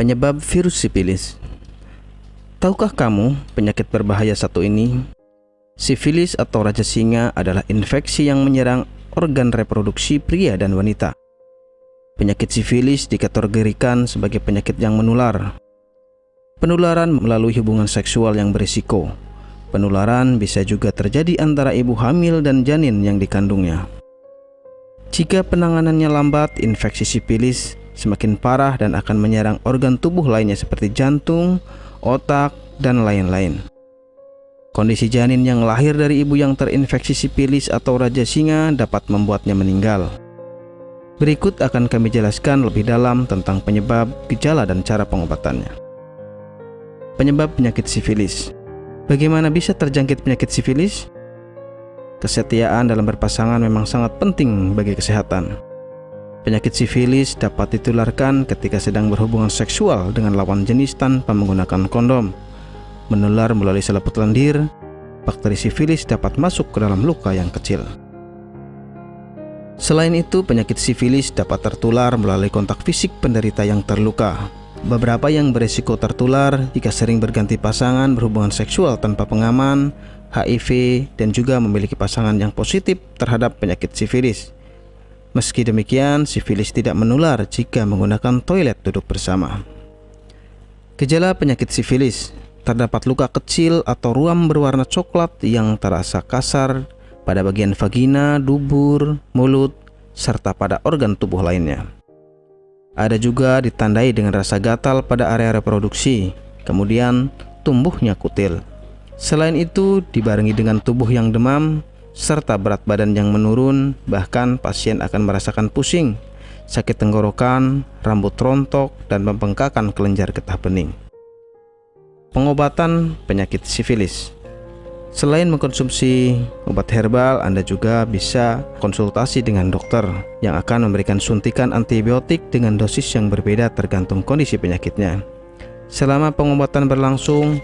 Penyebab virus sifilis Tahukah kamu penyakit berbahaya satu ini? Sifilis atau raja singa adalah infeksi yang menyerang organ reproduksi pria dan wanita. Penyakit sifilis dikategorikan sebagai penyakit yang menular. Penularan melalui hubungan seksual yang berisiko. Penularan bisa juga terjadi antara ibu hamil dan janin yang dikandungnya. Jika penanganannya lambat, infeksi sifilis semakin parah dan akan menyerang organ tubuh lainnya seperti jantung, otak, dan lain-lain. Kondisi janin yang lahir dari ibu yang terinfeksi sipilis atau raja singa dapat membuatnya meninggal. Berikut akan kami jelaskan lebih dalam tentang penyebab, gejala, dan cara pengobatannya. Penyebab penyakit sifilis Bagaimana bisa terjangkit penyakit sifilis? Kesetiaan dalam berpasangan memang sangat penting bagi kesehatan. Penyakit sifilis dapat ditularkan ketika sedang berhubungan seksual dengan lawan jenis tanpa menggunakan kondom. Menular melalui selaput lendir, bakteri sifilis dapat masuk ke dalam luka yang kecil. Selain itu, penyakit sifilis dapat tertular melalui kontak fisik penderita yang terluka. Beberapa yang berisiko tertular jika sering berganti pasangan berhubungan seksual tanpa pengaman, HIV, dan juga memiliki pasangan yang positif terhadap penyakit sifilis. Meski demikian, sifilis tidak menular jika menggunakan toilet duduk bersama. Gejala penyakit sifilis terdapat luka kecil atau ruam berwarna coklat yang terasa kasar pada bagian vagina, dubur, mulut, serta pada organ tubuh lainnya. Ada juga ditandai dengan rasa gatal pada area reproduksi, kemudian tumbuhnya kutil. Selain itu, dibarengi dengan tubuh yang demam, serta berat badan yang menurun, bahkan pasien akan merasakan pusing, sakit tenggorokan, rambut rontok, dan pembengkakan kelenjar getah bening. Pengobatan penyakit sifilis Selain mengkonsumsi obat herbal, Anda juga bisa konsultasi dengan dokter yang akan memberikan suntikan antibiotik dengan dosis yang berbeda tergantung kondisi penyakitnya. Selama pengobatan berlangsung,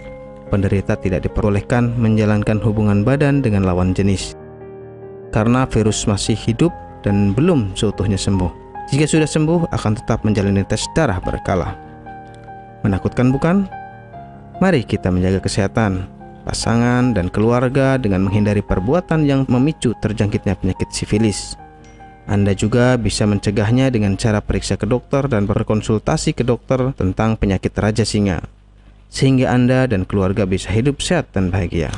penderita tidak diperbolehkan menjalankan hubungan badan dengan lawan jenis karena virus masih hidup dan belum seutuhnya sembuh. Jika sudah sembuh, akan tetap menjalani tes darah berkala. Menakutkan bukan? Mari kita menjaga kesehatan pasangan dan keluarga dengan menghindari perbuatan yang memicu terjangkitnya penyakit sifilis. Anda juga bisa mencegahnya dengan cara periksa ke dokter dan berkonsultasi ke dokter tentang penyakit raja singa sehingga Anda dan keluarga bisa hidup sehat dan bahagia.